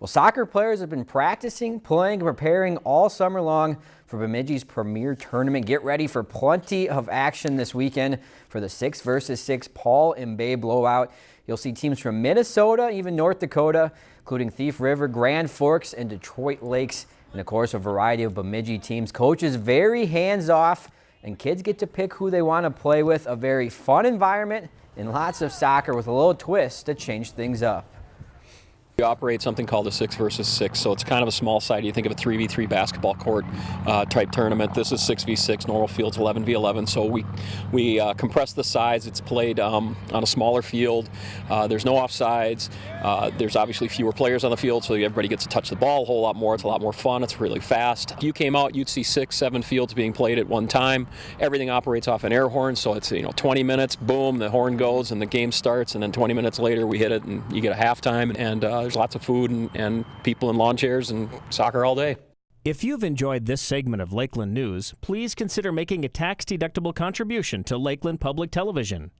Well, soccer players have been practicing, playing, and preparing all summer long for Bemidji's premier tournament. Get ready for plenty of action this weekend for the 6 versus 6 Paul and Bay blowout. You'll see teams from Minnesota, even North Dakota, including Thief River, Grand Forks, and Detroit Lakes, and of course a variety of Bemidji teams. Coaches very hands-off, and kids get to pick who they want to play with. A very fun environment and lots of soccer with a little twist to change things up. We operate something called a six versus six, so it's kind of a small side. You think of a 3v3 basketball court uh, type tournament. This is 6v6, normal field's 11v11, so we we uh, compress the size. It's played um, on a smaller field. Uh, there's no offsides. Uh, there's obviously fewer players on the field, so everybody gets to touch the ball a whole lot more. It's a lot more fun. It's really fast. If you came out, you'd see six, seven fields being played at one time. Everything operates off an air horn, so it's you know 20 minutes, boom, the horn goes and the game starts, and then 20 minutes later we hit it and you get a halftime and uh, there's lots of food and, and people in lawn chairs and soccer all day. If you've enjoyed this segment of Lakeland News, please consider making a tax-deductible contribution to Lakeland Public Television.